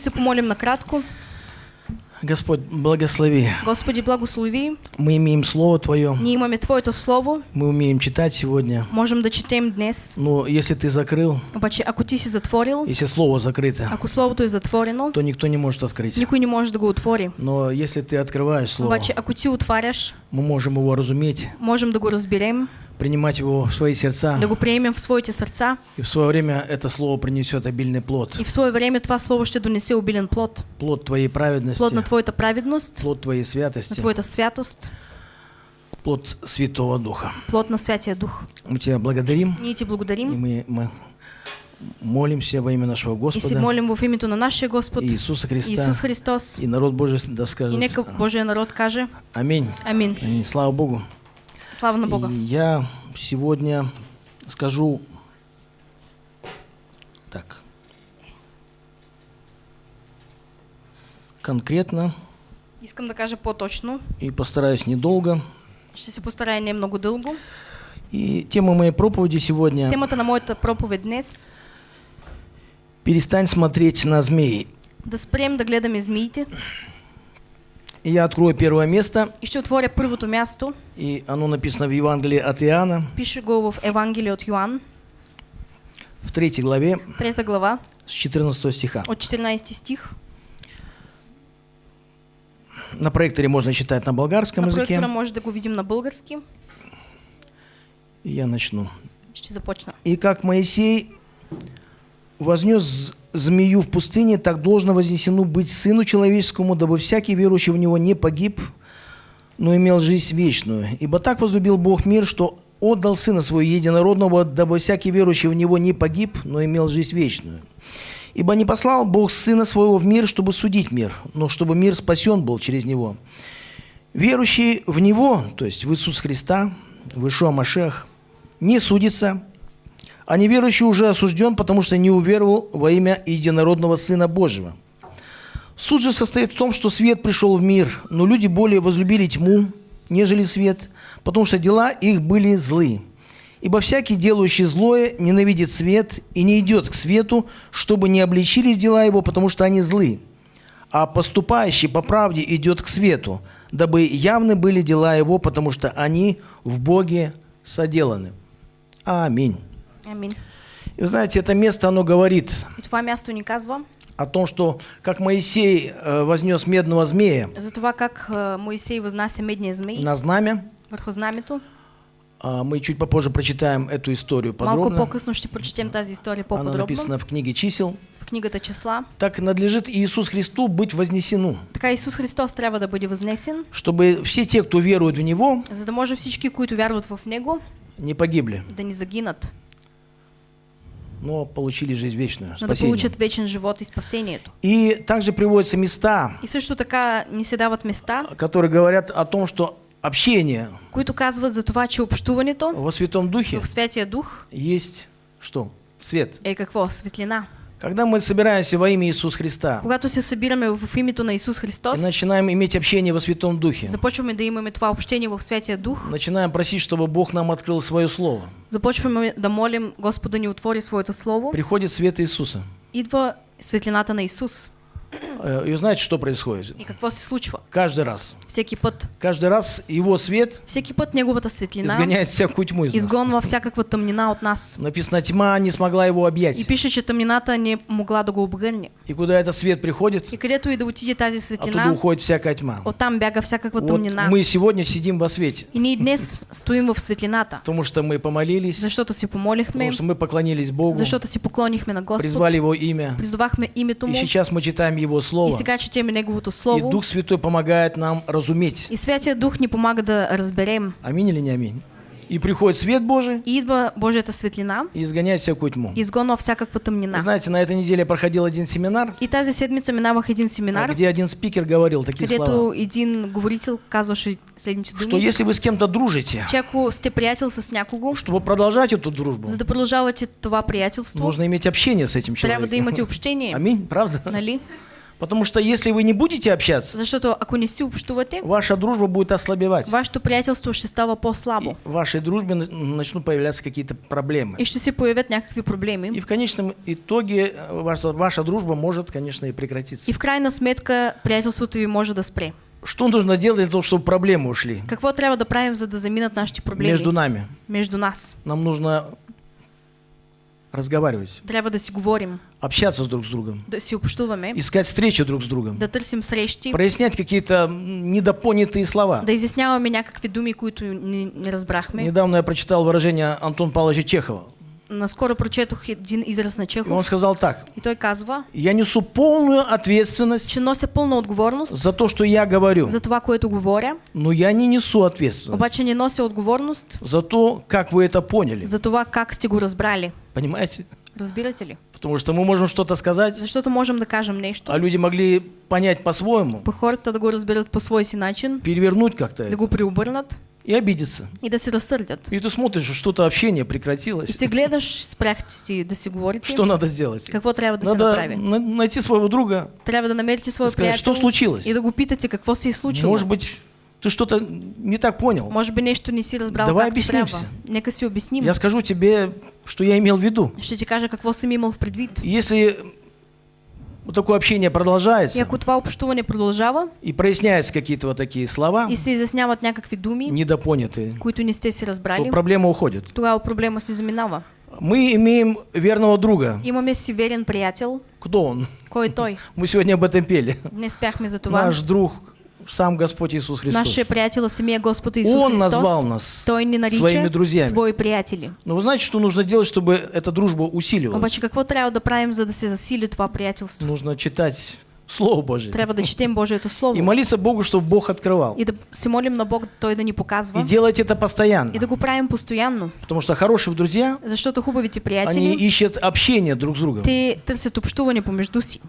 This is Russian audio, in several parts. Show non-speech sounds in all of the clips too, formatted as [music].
се помолим накратко. Господь, благослови. Господи, благослови. Мы имеем Слово Твое, Ние имаме Твоето Слово, мы умеем читать сегодня. можем да четем днес. Но если ты закрыл, Обаче, ако ти си затворил, если Слово закрыто, ако Словото е затворено, то никто не может открыть. никой не може да го отвори. Но если ты открываешь Слово, Обаче, ако ти отваряш, мы можем его разуметь, можем да го разберем, принимать его в свои сердца. да го приемем в своите сърца И в свое время это Слово принесет обильный плод. и в свое време това Слово ще донесе обилен плод. Плод Твоей праведности, Плод на Твоята праведност, плод Твоей на святости, Твоята святост, плод Святого Духа. плод на Святия Дух. Мы Тебя благодарим, ти и благодарим мы, мы молимся во имя нашего и Господа молим в името на нашия Господ Иисуса Христа. Исус Христос. И народ Божий да И скажет нека Божия народ каже Аминь. Амин. Аминь. Слава Богу. Слава на Бога. Я сегодня скажу так. Конкретно Искам да кажа по-точно. и постараюсь недолго. Ще се постарая не много дълго. И тема моей проповеди сегодня Темата на моята проповед днес «Перестань смотреть на змеи». да спрем да гледаме змиите И я открою первое место, и ще отворя първото място. и оно написано в Евангелии от Иоанна, Пише го в Евангелие от Йоанн, в третьей главе, 3 глава, с 14 стиха. от 14 стих. На проекторе можно читать на болгарском На языке. проектора може да го видим на български. И я начну. Ще започна. И как Моисей вознес змею в пустыне, так должно вознесено быть Сыну Человеческому, дабы всякий верующий в Него не погиб, но имел жизнь вечную. Ибо так возлюбил Бог мир, что отдал Сына Своего Единородного, дабы всякий верующий в Него не погиб, но имел жизнь вечную. Ибо не послал Бог Сына Своего в мир, чтобы судить мир, но чтобы мир спасен был через Него. Верующий в Него, то есть в Иисус Христа, в Ишуа Машех, не судится, а неверующий уже осужден, потому что не уверовал во имя единородного Сына Божьего. Суд же состоит в том, что свет пришел в мир, но люди более возлюбили тьму, нежели свет, потому что дела их были злы. Ибо всякий, делающий злое, ненавидит свет и не идет к свету, чтобы не обличились дела его, потому что они злы. А поступающий по правде идет к свету, дабы явны были дела его, потому что они в Боге соделаны. Аминь. И вы знаете, это место, оно говорит о том, что как Моисей э, вознес медного змея за това как а, Моисей възнася медния змей на знамя, върху знамето. а, мы чуть попозже прочитаем эту историю Малко подробно. по-късно ще прочетем тази история Она написана в книге чисел. в книгата Числа. Так надлежит Иисус Христу быть вознесену, Така Исус Христос трябва да бъде възнесен, чтобы все те, кто верует в Него, за да може всички, които вярват в Него, не погибли, да ни загинат, но получили жизнь вечную, но спасение. получат вечен живот и спасението. И также приводятся места, И също така ни се дават места, которые говорят о том, что общение които казват за това, че общуването во Святом Духе в Святия Дух есть что? Свет. е какво? Светлина. Когда мы собираемся во имя Иисуса Христа Когато се събираме в името на Исус и Христос, начинаем иметь общение во Святом Духе, започваме да имаме това общение в Святия Дух, начинаем просить, чтобы Бог нам открыл Свое Слово, започваме да молим Господа ни отвори Своето Слово, приходит свет Иисуса. идва светлината на Исус. Э, И знаете, что происходит? И какво се случва? Каждый раз. Всеки път. Каждый раз Его свет Всеки път Неговата светлина изгоняет всякую тьму из нас. изгонва всякаква тъмнина от нас. Написано, тьма не смогла его И объять. пише, че тъмнината не могла да го обгърне. И куда этот свет приходит, И където и да отиде тази оттуда светлина, уходит всякая тьма. оттам бяга всякаква Вот тъмнина. мы сегодня сидим во свете, И ние днес стоим в светлината, потому что мы помолились, защото си помолихме, потому что мы поклонились Богу, защото си поклонихме на Господ, призвали Его имя. призовахме името И Му сейчас мы читаем Его и Слово. сега четеме Неговото И Слово. Дух Святой помогает нам разуметь. И Святия Дух ни помага да разберем. Аминь или не аминь? И приходит свет Божий И идва Божията светлина и изгоняет всякую тьму. и всякаква Вы тъмнина. знаете, на этой неделе проходил один семинар, И тази седмица минавах един семинар, где один спикер говорил такие слова, където един говорител казваше следните что если вы с кем-то дружите, че ако сте приятел с някого, чтобы продолжать эту дружбу, за да продължавате това приятелство, нужно иметь общение с этим трябва да человеком. имате общение. Аминь, правда? Нали? Потому что если вы не будете общаться, Защото ако не си общувате, ваша дружба будет ослабевать. вашето приятелство ще става по-слабо И в вашей дружбе на- начнут появляться какие-то проблемы. и ще се появят някакви проблеми. И в конечном итоге э, ваша, ваша дружба может, конечно, и прекратиться. И в крайна сметка приятелството ви може да спре. Что нужно делать для того, чтобы проблемы ушли Какво трябва да правим, за да заминат нашите проблеми между нами? между нас? Нам нужно разговаривать, Трябва да си говорим, общаться друг с другом, да си общуваме, искать встречи друг с другом, да търсим срещи, прояснять какие-то недопонятые слова. да изясняваме някакви думи, които не, не разбрахме. Недавно я прочитал выражение Антона Павловича Чехова. Наскоро прочетох един израз на И он Чехов сказал так. и той казва, Я несу полную ответственность че нося пълна отговорност за то, что я говорю. за това, което говоря, Но я не несу ответственность обаче не нося отговорност за то, как вы это поняли. за това как сте го разбрали. Понимаете? Разбирате ли? Потому что мы можем что-то сказать, Защото можем да кажем нещо, а люди могли понять по-своему, по хората да го разберат по свой си начин, перевернуть как-то да это го преобърнат и обидеться. и да се разсърдят. И ты смотришь, что-то общение И прекратилось. ти гледаш, спряхте си да си говорите, Что надо сделать? какво трябва да се Надо направи. на- найти своего друга, Трябва да намерите своя сказать, приятел что случилось. и да го питате какво се е случило. Может быть, ты что-то не так понял. Може би нещо не си разбрал Давай както обяснимся. трябва. Нека си обясним. Я скажу тебе, что я имел в виду. Ще ти кажа какво съм имал в предвид. И Если вот такое общение продолжается ако това общуване продължава и проясняются какие-то вот такие слова, и се изясняват някакви думи, недопонятые, които не сте си то разбрали, проблема уходит. тогава проблема се заминава. Мы имеем верного друга. Имаме си верен приятел. Кто он? Кой той? [laughs] Мы сегодня об этом пели. Не спяхме за това. Наш друг, сам Господь Иисус Христос. Нашия приятел е самия Господ Исус Он Христос. назвал нас Той своими друзьями. свои приятели. Но вы знаете, что нужно делать, чтобы эта дружба усиливалась? Обаче какво трябва да правим, за да се засили това приятелство? Нужно читать Слово Божие. Трябва да четем Божието Слово. И молиться Богу, чтобы Бог открывал. И да се молим на Бог Той да ни показва. И делать это постоянно. И да го правим постоянно. Потому что хорошие друзья, Защото хубавите они приятели, ищут общение друг с другом. те търсят общуване помежду си.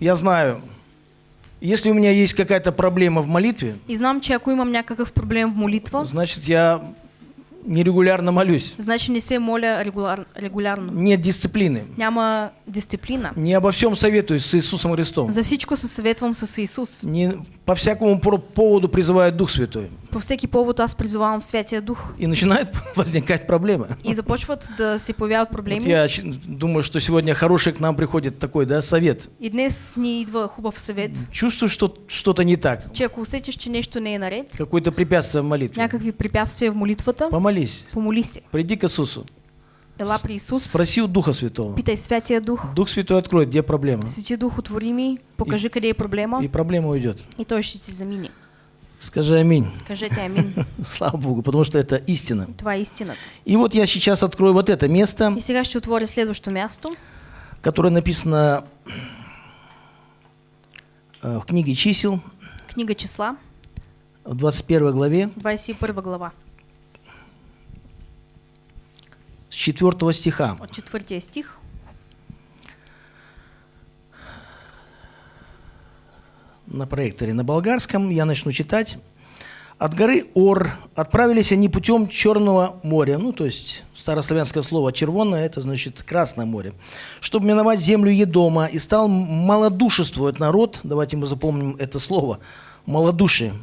Я знаю, если у меня есть какая-то проблема в молитве, И знам, че ако имам някакъв проблем в молитва, значит, я нерегулярно молюсь. значи не се моля регуляр, регулярно. Нет дисциплины. Няма дисциплина. Не обо всем советуюсь с Иисусом Христом. За всичко се съветвам с Исус. Не по всякому поводу призывает Дух Святой. По всеки повод аз призовавам Святия Дух. И начинает [laughs] возникать проблемы. И започват да се появяват Вот проблеми. я думаю, что сегодня хороший к нам приходит такой, да, совет. И днес ни идва хубав съвет, Чувствую, что что-то не так. че ако усетиш, че нещо не е наред, Какое-то препятствие в молитве. някакви препятствия в молитвата, Помолись. помоли се. Приди к Иисусу. Ела при Исус, Спроси у Духа Святого. питай Святия Дух. Дух Святой откроет, где проблема. Свети Дух, отвори ми, покажи къде е проблема И проблема уйдет. и той ще си замине. Скажи аминь. Кажете амин. [laughs] Слава Богу, потому что это истина. Това е истината. И вот я сейчас открою вот это место, И сега ще отворя следващото място, которое написано э, в книге чисел, книга числа, в 21 главе, 21 глава, с 4 стиха. от 4 стих. на проекторе на болгарском. Я начну читать. От горы Ор отправились они путем Черного моря, ну, то есть старославянское слово «червонное» – это значит «красное море», чтобы миновать землю Едома, и стал малодушествовать народ, давайте мы запомним это слово, малодушие,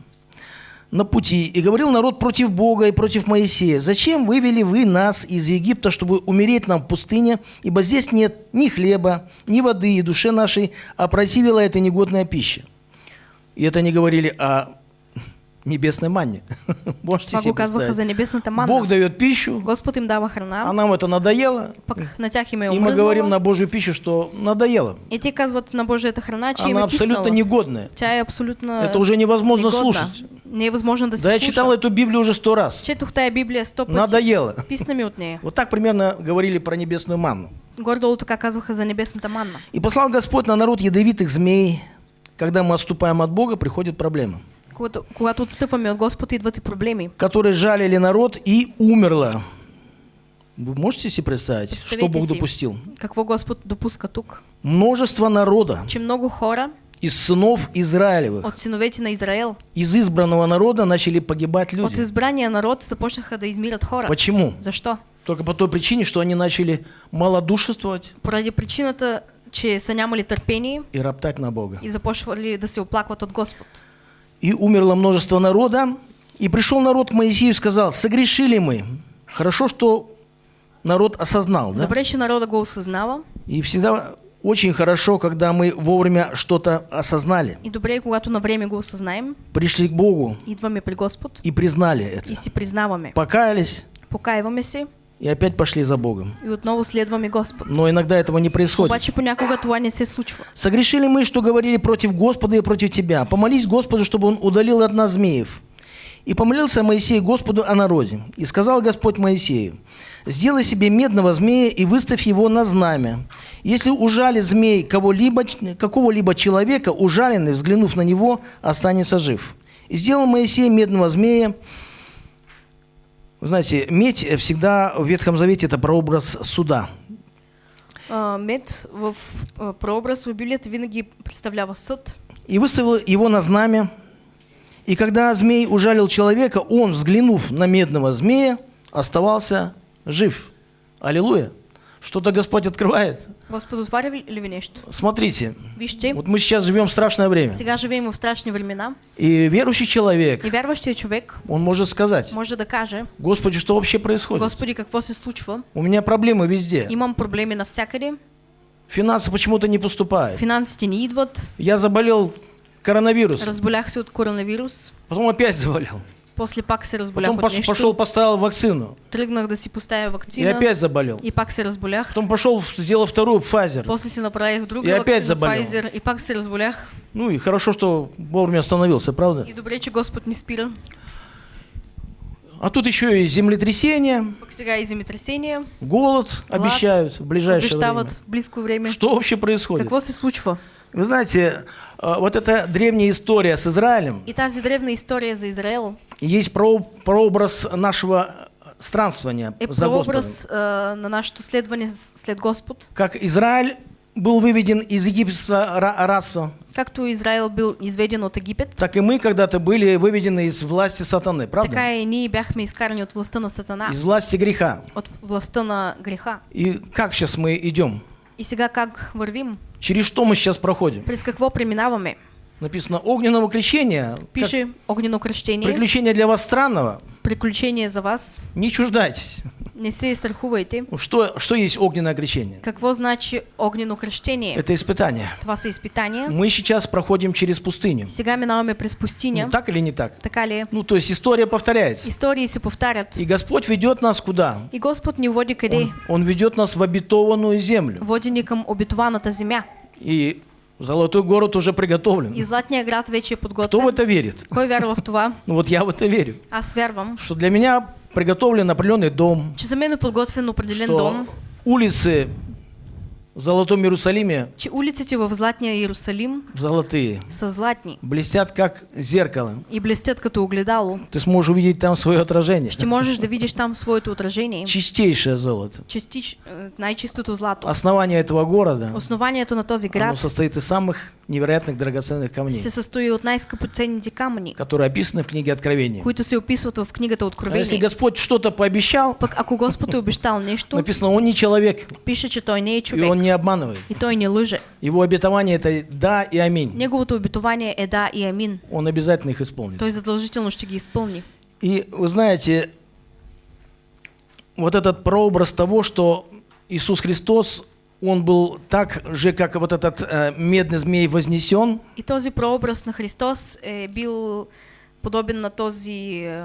на пути, и говорил народ против Бога и против Моисея, «Зачем вывели вы нас из Египта, чтобы умереть нам в пустыне, ибо здесь нет ни хлеба, ни воды, и душе нашей опротивила эта негодная пища». И это они говорили о небесной манне. [laughs] Можете Това себе за манна. Бог дает пищу, Господ им дава храна, а нам это надоело. И мы говорим на. Божью пищу, что надоело. И те казват на Божията храна, че им Она абсолютно негодная. Тя абсолютно Это уже невозможно негодна. слушать. Не е възможно да Да я читал эту Библию уже сто раз. Четох тая Библия сто пъти. Надоело. Писна ми от. Вот так примерно говорили про небесную манну. Горе-долу така казваха за небесната манна. И послал Господь на народ ядовитых змей. Когда мы отступаем от Бога, приходит проблема. Когато, когато отстъпваме от Господ, идват и проблеми. Которые жалили народ и умерла. Вы можете себе представить, что Бог си. допустил? Какво Господ допуска тук? Множество народа Че много хора из сынов Израилевых, от синовете на Израел, из избранного народа начали погибать от люди. избрания народ започнаха да измират хора. Почему? Защо? Только по той причине, что они начали малодушествовать, Поради причината, че са нямали търпение и роптать на Бога. и започвали да се оплакват от Господ. И умерло множество народа, и пришел народ к Моисею и сказал, согрешили мы. Хорошо, что народ осознал, да? Добре, че народа го осъзнава И всегда очень хорошо, когда мы вовремя что-то осознали, и добре когато на време го осъзнаем, пришли к Богу идваме при Господ и признали это. и си признаваме. Покаялись Покаиваме се и опять пошли за Богом. и отново следваме Господ. Но иногда этого не происходит. Обаче понякога това не се случва. Согрешили мы, что говорили против Господа и против тебя. Помолись Господу, чтобы он удалил от нас змеев. И помолился Моисей Господу о народе. И сказал Господь Моисею, сделай себе медного змея и выставь его на знамя. Если ужалит змей кого-либо, какого-либо человека, ужаленный, взглянув на него, останется жив. И сделал Моисей медного змея. Вы знаете, медь всегда в Ветхом Завете – это прообраз суда. А, мед в а, прообраз в Библията винаги представлява съд. и выставил его на знамя. И когда змей ужалил человека, он, взглянув на медного змея, оставался жив. Аллилуйя. Что-то Господь открывает. Господ отваря ли ви нещо? Смотрите, Вижте, вот мы сейчас живем в страшное время. сега живеем в страшни времена И верующий человек, и вярващия човек он может сказать, може да каже, Господи, что вообще происходит? Господи, какво се случва? У меня проблемы везде. Имам проблеми навсякъде, Финансы почему-то не поступают. финансите не идват, Я заболел коронавирусом, разболях се от коронавирус, потом опять заболел. После пак се разболях Потом от пос- пошел, поставил вакцину. тръгнах да си поставя И вакцина опять заболел. и пак се разболях. Потом пошел, сделал вторую Pfizer. После си направих друга И опять вакцина заболел. Pfizer и пак се разболях. Ну и хорошо, что вовремя остановился, правда? И добре, че Господ ни спира. А тут еще и землетрясение, сега и земетресения голод обещают в ближайшее время. в близко време. Что вообще происходит? Какво се случва? Вы знаете, а, вот эта древняя история с Израилем, И тази древна история за Израел есть про- прообраз нашего странствования е за Господом. а, на нашето следване с- след Господ. Как Израиль был выведен из египетского ра- рабства, Както Израел бил изведен от Египет, так и мы когда-то были выведены из власти сатаны, правда? така и ние бяхме изкарани от властта на Сатана, Из власти греха. от властта на греха. И как сейчас мы идем? И сега как вървим? Через что мы сейчас проходим? През какво преминаваме? Написано огненного крещения. как Пише огнено кръщение, приключение для вас странного. приключение за вас. Не чуждайтесь. Не се страхувайте. Что, что есть огненное крещение? Какво значи огнено кръщение? Это испытание. Това са изпитания. Мы сейчас проходим через пустыню. Сега минаваме през пустиня. Ну, так или не так? Така ли? Ну, то есть история повторяется. Истории се повтарят. И Господь ведет нас куда? И Господ ни води къде? Он, Он ведет нас в обетованную землю. Води ни към обетованата земя. И золотой город уже И приготовлен. златния град вече е Кто в это верит? Кой вярва в това? Ну вот я в это верю. Аз вярвам, Что для меня приготовлен определенный дом, че за мен е подготвен определен дом, улицы в Золотом Иерусалиме че улиците в Златния Иерусалим золотые, са златни блестят как зеркало. и блестят като огледало. Ты сможешь увидеть там свое отражение. Ще можеш да видиш там своето отражение. Чистейшее золото. Частич, е, най-чистото злато. Основание этого города Основанието на този оно град состоит из самых невероятных драгоценных камней, се състои от най-скъпоценните камъни, которые описаны в книге Откровения. които се описват в книгата А если. Господь что-то пообещал, Пък ако Господ е обещал нещо, написано, Он не человек, пише, че той не е и Он не обманывает. и той не лъже. Его обетование это да и аминь. Неговото обетование е да и амин. Он обязательно их исполнит. Той задължително ще ги изпълни. И вы знаете, вот этот прообраз того, что Иисус Христос, Он был так же, как вот этот э, медный змей вознесен, И този прообраз на Христос е бил подобен на този е,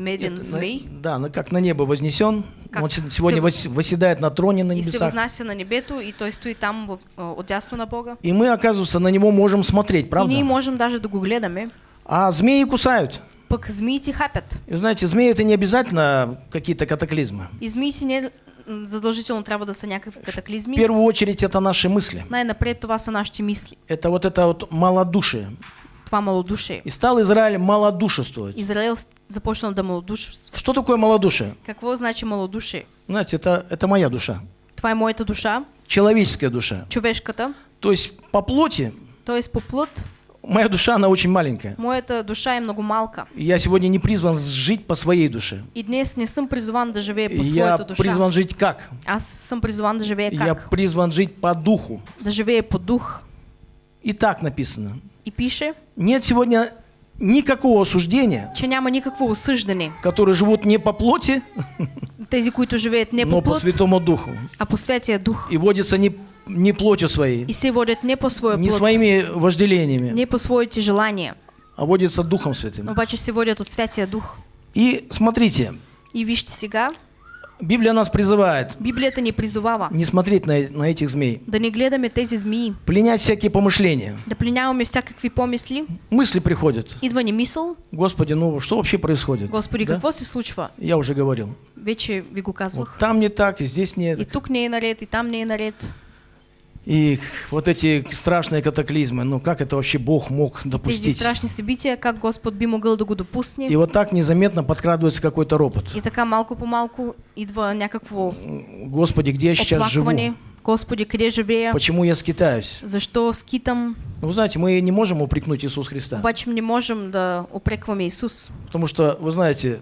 Это на- змей да, ну, как на небо вознесен, Как Он се- сегодня се- вос- восседает на троне на и се небесах. възнася на небето и той стои там в, е, отдясно на Бога. И мы, оказывается, на него можем смотреть, И правда? ние можем даже да го гледаме. А змеи кусают. Пък змиите хапят. И знаете, змеи это не обязательно какие-то катаклизмы. И змиите не задължително трябва да са някакви В катаклизми. первую очередь это наши мысли. Най-напред това са нашите мисли. Это вот это вот малодушие. Това малодушие. И стал Израиль малодушествовать. Израел с- започнал да малодушства. Что такое малодушие? Какво значи малодушие? Знаете, это, это моя душа. Това е моята душа, Человеческая душа. човешката, То есть по плоти т.е. по плът Моя душа, она очень маленькая. Моята душа е много малка. И Я сегодня не призван жить по своей душе. И днес не съм призован да живея по Я душа. призван жить как? Аз съм призван да живея Я как? призван жить по духу. Да живея по дух. И так написано. И пише, Нет сегодня никакого осуждения, че няма никакво осъждане. которые живут не по плоти, Тези, които живеят не но по по плът, Святому Духу. а по Святия Дух. И водятся не, не плотью своей, И се водят не по своя не плът, своими вожделениями, не по своите желания, а водятся Духом Святым. обаче се водят от Святия Дух. И смотрите, И вижте сега, Библия нас призывает Библията ни призовава не смотреть на, на этих змей, да не гледаме тези змии, пленять всякие помышления. да пленяваме всякакви помисли. Мысли приходят. Идва ни мисъл, Господи, ну что вообще происходит? Господи, Да? какво се случва? Я уже говорил. Вече ви го Вот казвах. там не так, и здесь И нет. тук не е наред, и там не е наред. И вот эти страшные катаклизмы, ну как это вообще Бог мог допустить? страшни събития, как Господ би могъл да го допусне. И вот так незаметно подкрадывается какой-то ропот. И така малко по малко идва някакво Господи, где я сейчас живу? Господи, къде живея? Почему я скитаюсь? Защо скитам? Ну, вы знаете, мы не можем упрекнуть Иисус Христа. Обаче не можем да опрекваме Исус. Потому что, вы знаете,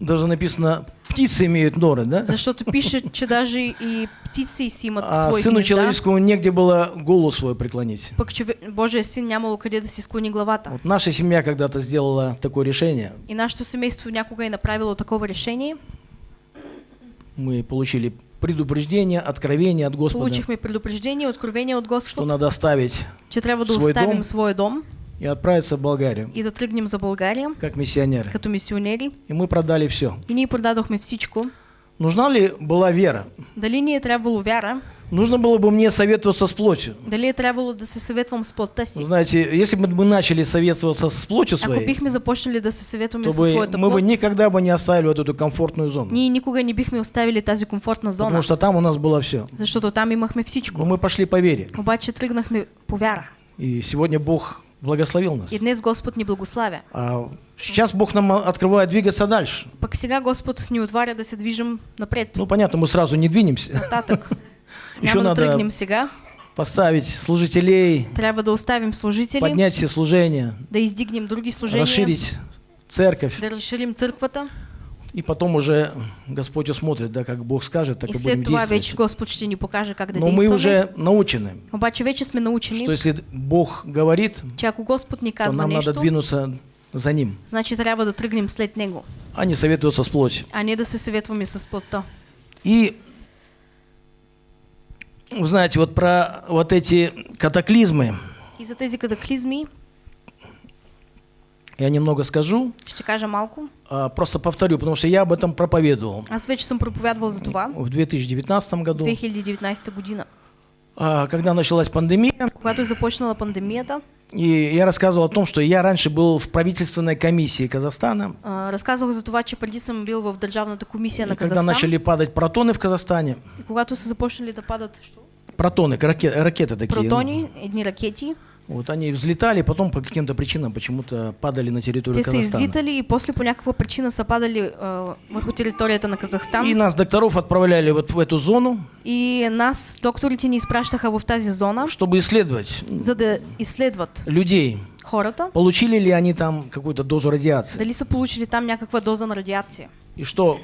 даже написано, птицы имеют норы, да? Защото пише, че даже и птици си имат А свои Сыну гнезда. человеческому негде было голову свою преклонить. Чове... Божия син нямало къде да си склони главата. Вот наша семья когда-то сделала такое решение. И нашето семейство някога е направило такова решение. Мы получили предупреждение, откровение от Господа, Получихме предупреждение, откровение от что Господ, надо оставить че трябва да свой оставим дом. своя дом и отправиться в Болгарию, и да тръгнем за България как миссионеры. като мисионери. И мы продали все. И ние продадохме всичко. Нужна ли была вера? Дали ни е трябвало вяра? Нужно было бы мне советоваться с плотью. Дали е трябвало да се съветвам с плътта Вы си? знаете, если бы мы начали советоваться с плотью Ако своей, бихме започнали да се съветваме то бы своята мы бы никогда бы не оставили вот эту комфортную зону. ние никога не бихме оставили тази комфортна зона, Потому что там у нас было все. защото там имахме всичко. Но мы пошли по вере. Обаче тръгнахме по вяра. И сегодня Бог благословил нас. И днес Господ ни благославя. А сейчас Бог нам открывает двигаться дальше. Пък сега Господ ни отваря да се движим напред, Ну, понятно, мы сразу не двинемся. [laughs] нататък. Еще надо сега. поставить служителей, Трябва да оставим служители, поднять все служения, да издигнем други служения, расширить церковь. да разширим църквата. И потом уже Господь усмотрит, да, как Бог скажет, так И и будем действовать. Господ ще ни покаже как Но мы уже научены, Обаче вече сме научени, что если Бог говорит, че ако Господ ни то нам надо нещо, двинуться за Ним, значи трябва да тръгнем след Него, а не советоваться с плотью. а не да се съветваме с плътта. И, знаете, вот про вот эти катаклизмы. И за тези катаклизми я немного скажу, ще кажа малко. а, просто повторю, потому что я об этом проповедовал. Аз вече съм проповядвал за това в 2019 году, 2019 година. а, когда началась пандемия, Когато започнала пандемията, и я рассказывал о том, что я раньше был в правительственной комиссии Казахстана, а, разказах за това, че преди съм бил в Държавната комисия и на когда Казахстан. начали падать протоны в Казахстане, И когато са започнали да падат що? протоны, ракеты, ракеты такие, протони, едни ракети, вот они взлетали, потом по каким-то причинам почему-то падали на территорию те Казахстана. излитали и после по някаква причина са падали а, върху територията на Казахстан. И нас, докторов, отправляли вот в эту зону, И нас, докторите, ни изпращаха в тази зона, чтобы исследовать за да изследват людей, хората, получили ли они там какую-то дозу радиации, дали са получили там някаква доза на радиация. и что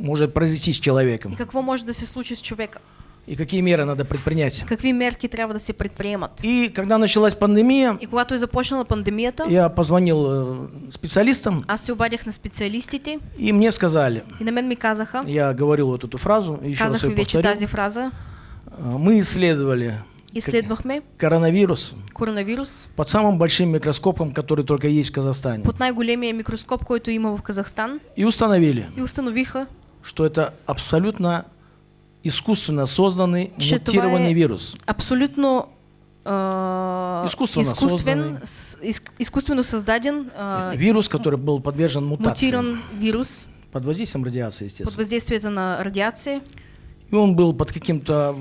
может произойти с человеком, И какво може да се случи с човека. И какие меры надо предпринять. Какви мерки трябва да се предприемат. И когда началась пандемия, И когато е започнала пандемията, я позвонил э, специалистам, аз се обадях на специалистите. И мне сказали, и на мен ми казаха, я говорил вот эту фразу, еще раз казах ее ви вече повторю, тази фраза, А, мы исследовали изследвахме коронавирус. Коронавирус. Под самым большим микроскопом, который только есть в Казахстане, под най-големия микроскоп, който има в Казахстан. И установили, и установиха, что это абсолютно искусственно созданный Че мутированный вирус. абсолютно а, Изкуствено изкуствен, созданный. с- из- изкуствено създаден а, Вирус, который был подвержен мутации мутиран вирус под воздействием радиации, под естественно. въздействието на радиация. И он был под каким-то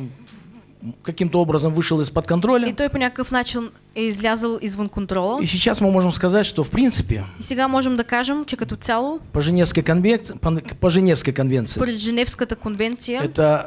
каким-то образом вышел из-под И контроля. той по някакъв начин е излязъл извън контрола. И сейчас мы можем сказать, что в принципе И сега можем да кажем, че като цяло, по Женевской, конвек- по- по Женевской конвенции според Женевската конвенция, это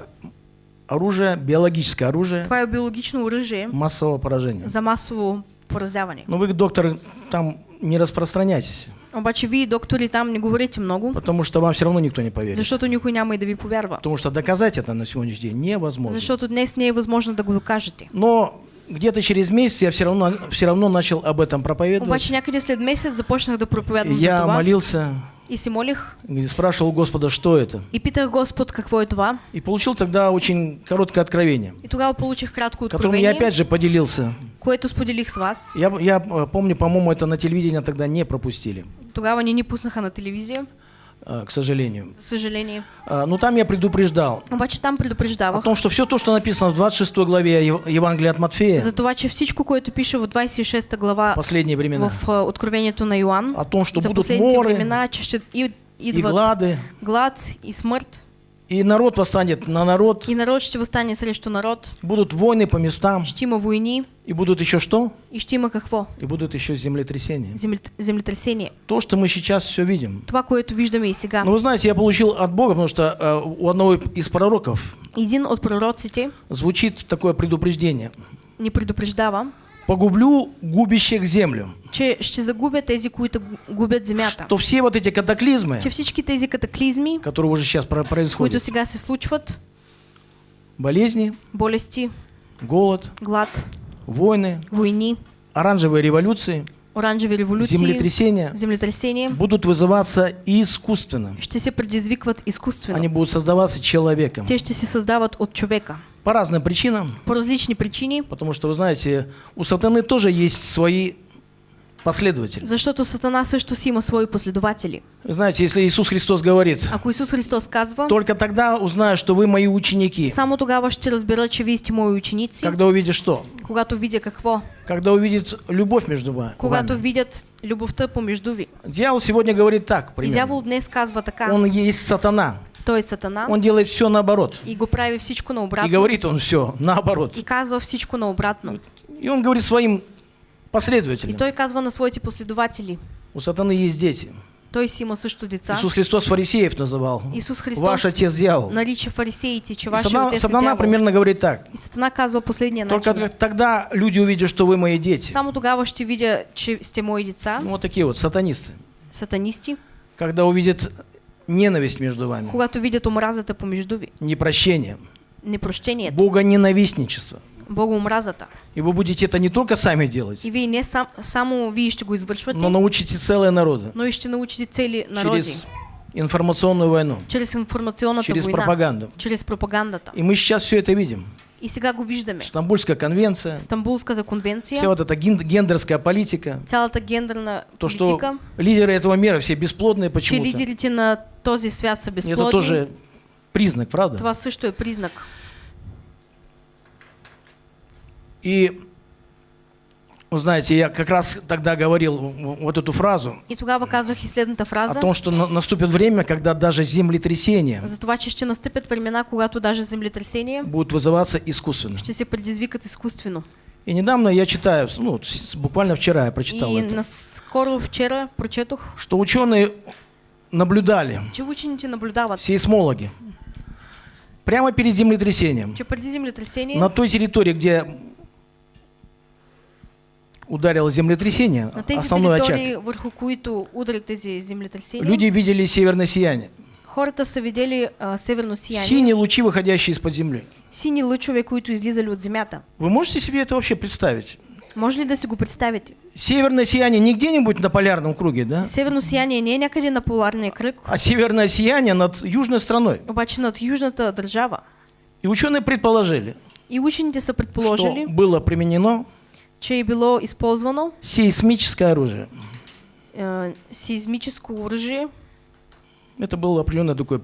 оружие, биологическое оружие това е биологично оръжие массового поражения. за масово поразявани. Но вы, доктор, там не распространяйтесь, Обаче вие, доктори, там не говорите много, потому что вам все равно никто не поверит. защото никой няма и да ви повярва. Потому что доказать это на сегодняшний день невозможно. Защото днес не е възможно да го докажете. Но где-то через месяц я все равно, все равно начал об этом проповедовать. Обаче някъде след месец започнах да проповядвам за Я молился, и се молих и спрашивал Господа, что это. и питах Господ какво е това. И получил тогда очень короткое откровение, И тогава получих кратко которым я откровение, опять же поделился. което споделих с вас. Я, я э, помню, по-моему, это на телевидении тогда не пропустили, Тогава ни ни пуснаха на телевизия, э, к сожалению. за съжаление. А, Но там я предупреждал. Обаче там о предупреждавах том, что все то, что написано в 26 главе Ев- Евангелия от Матфея, за това, че всичко, което пише в 26 глава последние времена, в а, Откровението на Йоан, о том, что будут моры времена, че ще и, и идват глады, глад и смърт, и народ восстанет на народ, и народ ще възстане срещу народ, будут войны по местам, ще има войни и будут еще что? и ще има какво? И будут еще землетрясения. Землет- Землетресение. То, что мы сейчас все видим. Това, което виждаме и сега. Но вы знаете, я получил от Бога, потому что э, у одного из пророков Един от пророците звучит такое предупреждение. ни предупреждава, Погублю губящих землю. че ще загубят тези, които гу- губят земята. Что все вот эти катаклизмы, Че всички тези катаклизми, которые уже сейчас про- които происходят, сега се случват, болезни, болести, голод, глад, войны, войни, оранжевые революции, оранжеви революции, землетрясения землетресения, будут вызываться искусственно. ще се предизвикват изкуствено. Они будут создаваться человеком. Те ще се създават от човека. По разным причинам. По различни причини, Потому что, вы знаете, у сатаны тоже есть свои последователи. защото Сатана също си има свои последователи. Знаете, если Иисус Христос говорит, Ако Исус Христос казва, только тогда узнаю, что вы мои ученики. само тогава ще разбера, че вие сте мои ученици, Когда увидишь что? когато видя какво, Когда увидит любовь между ва- когато вами. видят любовта помежду ви. Дьявол сегодня говорит так, И примерно. дявол днес казва така, Он есть сатана. Той е Сатана Он делает все наоборот. и го прави всичко И наобратно. говорит он все наоборот. И казва всичко наобратно. И он говорит своим И последователям. той казва на своите последователи. У сатаны есть дети. Той си има също деца. Иисус Христос фарисеев называл. Исус Христос Ваш отец дьявол. нарича фарисеите, че И Сатана, отец сатана дявол. примерно говорит так. И Сатана казва последния Только начин. тогда люди увидят, что вы мои дети. Само тогава ще видя, че сте мои деца, Ну, вот такие вот сатанисты. сатанисти, Когда увидят ненависть между вами, когато видят омразата помежду ви, непрощение, непрощението, богоненавистничество. богоомразата. И вы будете это не только сами делать, И вие не сам, само вие ще го извършвате, но научите целые народы но и ще научите цели народи. через информационную войну, Чрез информационната через война. пропаганду. Чрез пропагандата. И мы сейчас все это видим. И сега го виждаме. Стамбульская конвенция, Стамбулската конвенция, вся вот эта ген- гендерская политика, цялата гендерна то, что политика, лидеры этого мира все бесплодные че почему-то. лидерите на този свят са И Это безплодни. тоже признак, правда? Това също е признак. И, вы знаете, я как раз тогда говорил вот эту фразу И тогава казах и следната о фраза, том, что на- наступит время, когда даже землетрясения за това, че ще настъпят времена, когато даже землетресения будут вызываться искусственно. ще се предизвикат изкуствено. И недавно я читаю, ну, буквально вчера я прочитал И это, наскоро вчера прочетох, что ученые наблюдали, че учените наблюдават, сейсмологи, прямо перед землетрясением, че преди землетресение на той территории, где ударило землетрясение, на тези основной очаг, върху които ударят тези землетресения, люди видели северное сияние. хората са видели а, северно сияние, Синие лучи, выходящие из-под земли. сини лъчове, които излизали от земята. Вы можете себе это вообще представить? Може ли да си го представите? Северное сияние не где-нибудь на полярном круге, да? Северно сияние не някъде на поларния кръг, А северное сияние над южной страной. обаче над южната държава. И ученые предположили, И учените са что предположили, было применено че е било използвано сейсмическое оружие. е, сеизмическо оръжие. Это был определенный такой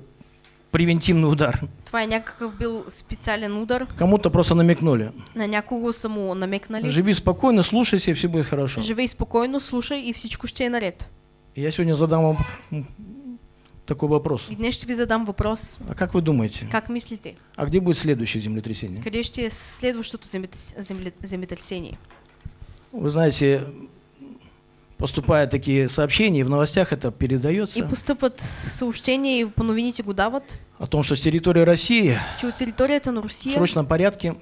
превентивный удар. Е някакъв бил специален удар. Кому-то просто намекнули. На някого са му намекнали. Живи спокойно, слушайся, и все будет хорошо. Живей спокойно, слушай и всичко ще е наред. Я сегодня задам вам такой вопрос. И днес ще ви задам въпрос. А как вы думаете, Как мислите? а где будет следующее землетрясение? Къде ще е следващото земетрес- земле- земетресение? Вы знаете, поступают такие сообщения, и в новостях это И передается, постъпват съобщения и по новините дават, о том, что с территории России че от територията на в Русия срочном порядке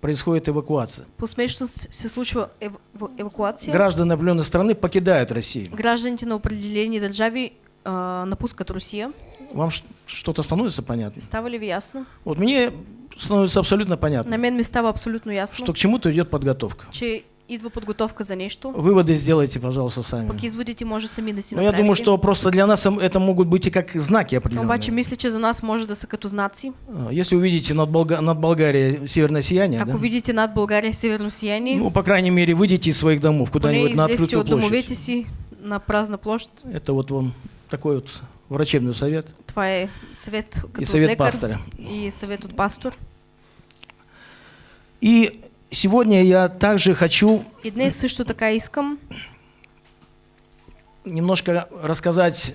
происходит эвакуация. Посмешно с- се случва ев- в- евакуация. Граждане определенной страны покидают Россию. Гражданите на определени държави а, напускат Русия. Вам что-то становится понятно? Става ли ясно? Вот мне становится абсолютно понятно, На мен ми става абсолютно ясно, что к чему-то идет подготовка. че идва подготовка за нещо. Выводы сделайте, пожалуйста, сами. Пък изводите може сами да си Но я думаю, что просто для нас ам- это могут быть и как знаки определенные. Обаче мисля, че за нас може да са като знаци. А, Если увидите над, Болга- над Болгарией северное сияние, Ако да, видите над България северно сияние, ну, по крайней мере, выйдите из своих домов куда-нибудь на открытую от домовете площадь. си на празна площ. Это вот вам такой вот врачебный совет съвет като и совет лекар пастора. и съвет от пастор. И сегодня я также хочу днес също така искам немножко рассказать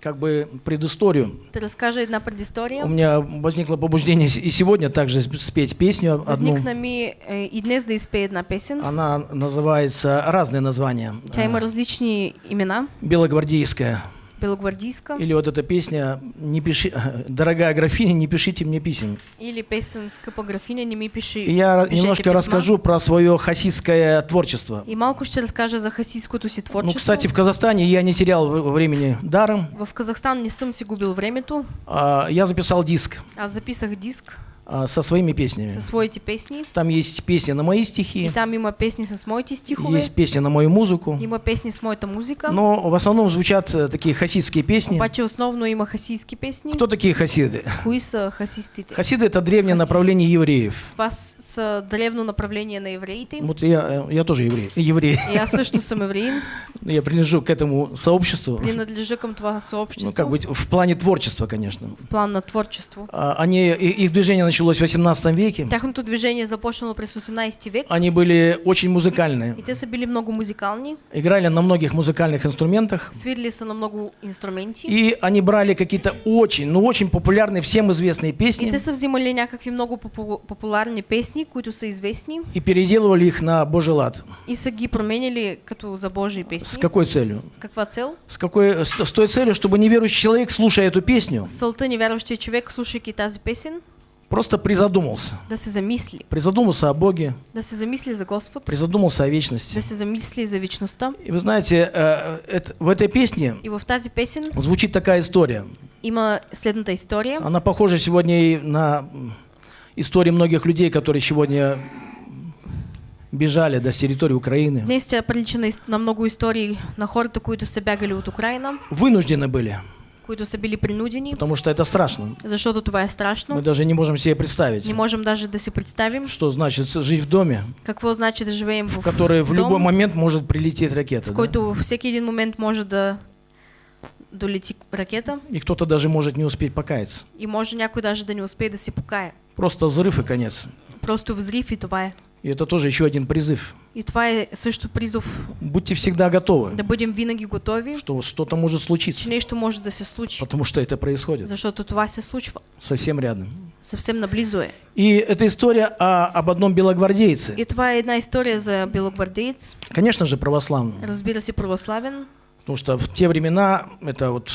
как бы предысторию. да разкажа една предистория. У меня возникло побуждение и сегодня также сп- спеть песню одну. Възникна ми е, и днес да една песен. Она называется разные названия. Тя има А, различни имена. Белогвардейская. Белогвардийска Или вот эта песня «Не пиши, [laughs] дорогая графиня, не пишите мне писем». или песен Скъпа графиня, не ми пиши И я немножко писма. расскажу про свое хасидское творчество. И малко ще разкажа за хасийското си Ну, творчество. кстати, в Казахстане я не терял времени даром. В Казахстан не съм си губил времето. А, Я записал диск Аз записах диск а, со своими песнями. със своите песни. Там есть песни на мои И стихи, там има песни с моите стихове. есть песни на мою музыку. Има песни с моята музика. Но в основном звучат э, такие хасидские песни. Обаче основно има хасийски песни. Кто такие хасиды? Кои са хасистите? Хасиды это древнее Хасиды. направление евреев. Това с- древно направление на евреите. Вот я, э, я тоже еврей. Еврей. И аз също съм евреин. Я принадлежу к этому сообществу. Принадлежа към това Ну, съобщество. как бы в плане творчества, конечно. в план на творчество. А, Они, и- их движение началось в 18 веке. Тяхното движение е започнало през 18 век. Они были очень музыкальные. И те са били много музикални. Играли на многих музыкальных инструментах. Свирили са на много инструменти. И они брали какие-то очень, ну очень популярные, всем известные И песни те са взимали някакви много попу- популярни песни, които са известни и переделывали их на Божий лад. и са ги променяли като за Божии С песни. какой целью? С каква цел? С, какой, с, с той целью, чтобы неверующий человек, слушая эту песню, С целта невярващия човек, слушайки тази песен, просто призадумался. да се замисли. Призадумался о Боге, Да се замисли за Господ, призадумался о да вечности. се замисли за вечността. И вы знаете, э, это- в этой песне И в тази песен звучит такая история. има следната история. Она похожа сегодня и на истории многих людей, которые сегодня бежали до с территории Украины. Днес тя прилича на, на много истории на хората, които са бягали от Украина, Вынуждены были, които са били принудени, потому что это страшно. защото това е Мы страшно. даже не можем себе представить, Не можем даже да си представим что значит жить в доме, какво значи да живеем в в, который в любой момент может прилететь ракета. в да? който всеки един момент може да долети ракета И кто-то даже может не успеть покаяться. и може някой даже да не успее да се покая. Просто взрыв и конец. Просто взрив и това е. И это тоже еще один призыв. И това е също призов Будьте всегда готовы, да бъдем винаги готови, что что-то может че случиться, нещо може да се случи, потому что это происходит защото това се случва. совсем рядом. Съвсем наблизо е. И это история о- об одном белогвардейце. И това е една история за белогвардеец, Конечно же, православном. разбира се православен. Потому что в те времена это вот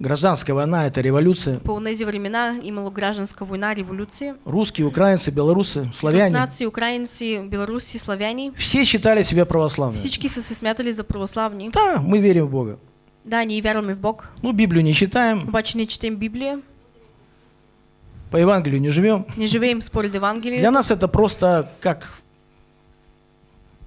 гражданская война, это революция. По тези времена имало гражданска война, революция. Русские, украинцы, белорусы, славяне. Руснаци, украинци, белоруси, славяни. Все считали себя православными. Всички са се смятали за православни. Да, мы верим в Бога. Да, ние вярваме в Бог, Ну, Библию не читаем, обаче не четем Библия, по Евангелию не живем. не живеем според Для Евангелие. нас это просто как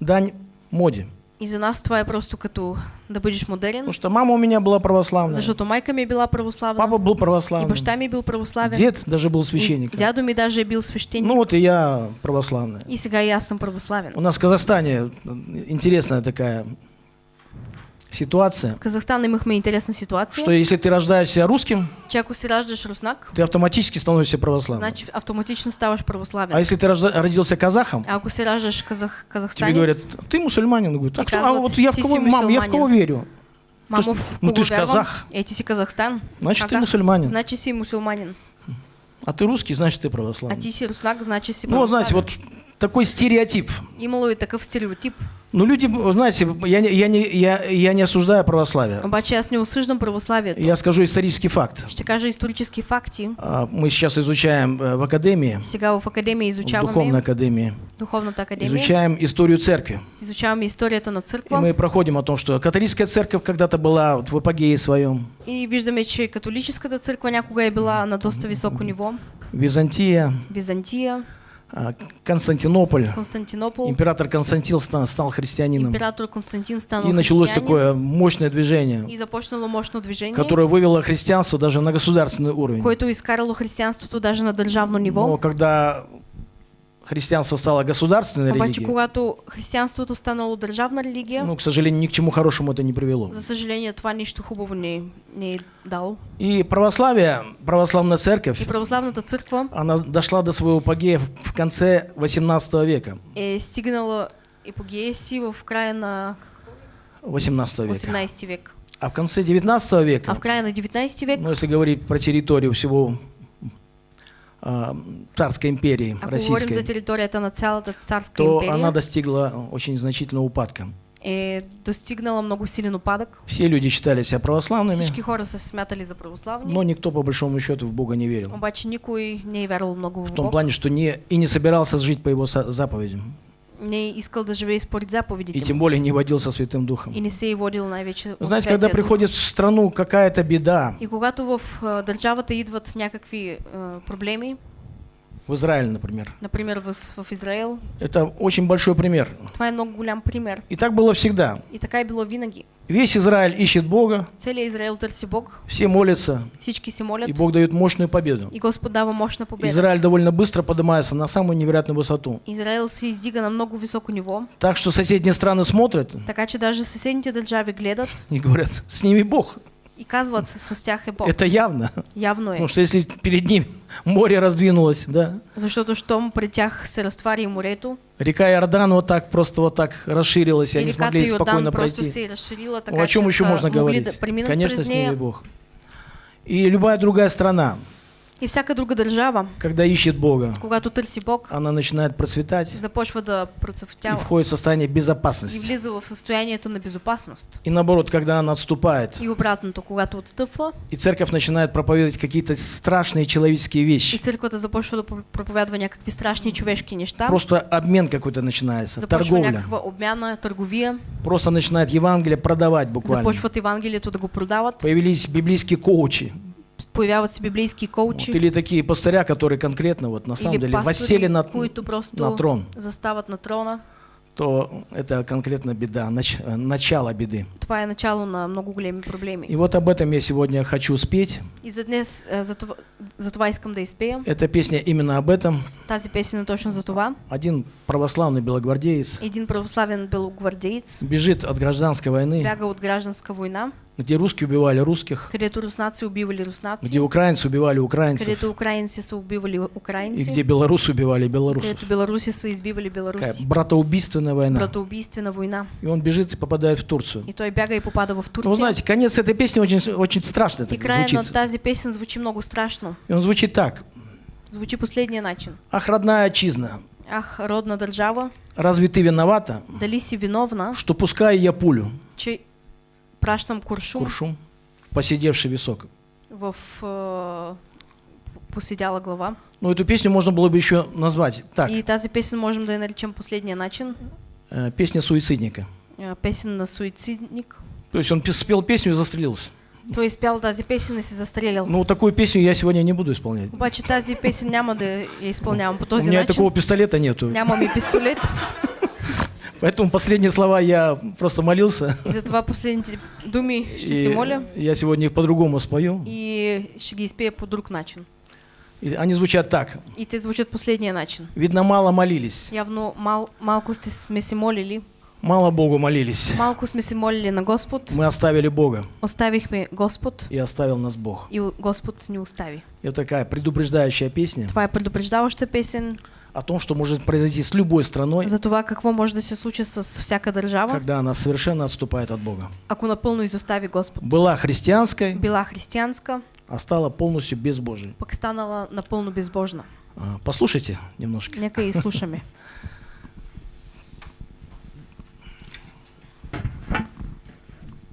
дань моде. И за нас това е просто като да бъдеш модерен, Потому что мама у меня была православная, защото майка ми е била православна, папа был и православный, баща ми е бил православен, дед даже был и священником. дядо ми даже е бил свещеник. Ну вот и я православный. И сега и аз съм православен. У нас в Казахстане интересная такая ситуация, В Казахстан имахме интересна ситуация, что если ты рождаешься русским, че ако си раждаш руснак, ты автоматически становишься православным. значи автоматично ставаш православен. А если ты рожда- родился казахом, А ако раждаш казах, тебе казахстанец, говорят, ты мусульманин. Говорит, а, кто- а вот я в кого, си мам, я в кого мусульманин. верю? в ну ты ж вярвам? казах. Е, ти си Казахстан. Значит, ты Казах. мусульманин. Значи си мусулманин. А ты русский, значит, ты А православный. ти си руснак, значи си Ну, вот знаете, православен. вот такой стереотип. И такъв стереотип. Ну, люди, знаете, я, не- я, не, я, я не осуждаю православие. Обаче аз не осъждам православието. Я скажу исторический факт. Ще кажа исторически факти. А, Мы сейчас изучаем э, в академии, Сега в академия в изучаваме духовной академии, духовната академия. изучаем историю церкви. Изучаваме историята на И църква. мы проходим о том, что католическая церковь когда-то была вот в апогее своем, И виждаме, че католическата църква някога е била на доста високо ниво. Византия, Византия, а, Константинополь. Константинопол, Император Константин ста- стал христианином. император Константин станал И началось такое мощное движение, И започнало мощно движение, которое вывело христианство даже на государственный уровень. което изкарало християнството даже на държавно ниво. Но когда христианство стало государственной Обаче, религией, когато християнството станало държавна религия, ну, к сожалению, ни к чему хорошему это не привело. за съжаление, това нищо хубаво не, не е дало. И православие, православная церковь, И православната църква она дошла до своего апогея в конце 18 века. е стигнала епогея си в края на 18 века. 18 век. А в конце 19 А века, в края на 19 век, ну, если говорить про территорию всего а, царской империи ако говорим за российской, територията на цялата царска то империя, она достигла очень значительного упадка. е достигнала много силен опадък. Все люди считали себя православными, Всички хора се смятали за православни, но никто по большому счету в Бога не верил. обаче никой не е вярвал много в В том Бог. плане, что не, и не собирался жить по его заповедям. Не искал да живее според И тем более не водился Святым Духом. И не се е водил най-вече от Знаете, когда приходит в страну какая-то беда, И когато в а, държавата идват някакви а, проблеми, в Израиле, например, например в, в Израел, это очень большой пример. това е много голям пример. И так было всегда. И така е било винаги. Весь Израиль ищет Бога, Целият Израел търси Бог, все молятся, всички се молят и Бог дает мощную победу. и Господ дава мощна победа. Израиль довольно быстро поднимается на самую невероятную высоту. Израел се издига на много високо ниво, Так что соседние страны смотрят така че даже съседните държави гледат и говорят, с ними Бог. И казват с тях е Бог. Это явно. Явно. Потому что если перед ним море раздвинулось, да, Защото щом пред тях се разтвари морето река Иордан вот так, просто вот так расширилась, и и они смогли спокойно Йордан просто пройти. се е разширила, Ну, така о чем че еще можно говорить? Конечно, с ними нея. Бог. И любая другая страна, И всяка друга държава, когда ищет Бога, когато търси Бог, она начинает процветать започва да и процъфтява входит в состояние и безопасности. влиза в състоянието на безопасност. И наоборот, когда она отступает, И обратното, когато отстъпва и церковь начинает проповедовать какие-то страшные человеческие и вещи, църквата започва да про- проповядва някакви страшни човешки неща, просто обмен какой-то начинается, започва торговля. някаква обмяна, търговия, Просто начинает Евангелие продавать буквально. започват Евангелието да го продават, Появились библейские коучи. Появяват се библейски Вот, коучи или такие пастыря, которые конкретно вот на самом или деле воссели на, на трон, застават на трона. то это конкретно беда, нач- э, начало беды. Това е начало на много големи проблеми. И вот об этом я сегодня хочу спеть. И за днес, е, за това, за това искам да изпея. Эта песня именно об этом. Тази песен е точно за това. Один православный белогвардеец Един православен белогвардеец бежит от гражданской войны, бяга от гражданска война, где русские убивали русских, където руснаци убивали руснаци, где украинцы убивали украинцев, където украинци са убивали и украинци, где белорусы убивали белорусов. където са избивали Такая беларуси. братоубийственная война. Братоубийствена война. И он бежит и попадает в Турцию. И той бяга и попада в Ну, Турция. вы знаете, конец этой песни очень, очень страшно и края на звучит. тази песен звучи много страшно. И он звучит так. Звучи последния начин. Ах, родная отчизна, Ах, родна държава, разве ты виновата, дали си виновна, что пускай я пулю, че пращам куршум куршум, посидевший висок? в е, посидяла глава. Ну, эту песню можно было бы еще назвать так. И тази песен можем да я наречем последния начин. э, Песня суицидника. Е, Песен на суицидник. То есть он спел песню и застрелился. Той изпял тази песен и се застрелял. Ну, такую песню я сегодня не буду исполнять. Обаче тази песен няма да я изпълнявам по У този меня и начин. такого пистолета нету. Нямам и пистолет. [laughs] Поэтому последние слова я просто молился. [laughs] И затова последните думи ще се моля я сегодня их по-другому спою. и ще ги по друг начин. И они звучат так. И те звучат последния начин. Видно, мало молились. Явно мал, малко сте, сме се молили, Мало Богу молились. малко сме се молили на Господ, Мы оставили Бога, оставихме Господ и оставил нас Бог. и Господ ни остави. И вот такая предупреждающая песня Това е предупреждаваща песен о том, что может произойти с любой страной, за това какво може да се случи с всяка държава, когда она совершенно отступает от Бога. ако напълно изостави Господ. Была христианской, Била християнска, а стала полностью безбожией. пък станала напълно безбожна. Послушайте немножко. Нека и слушаме. [laughs]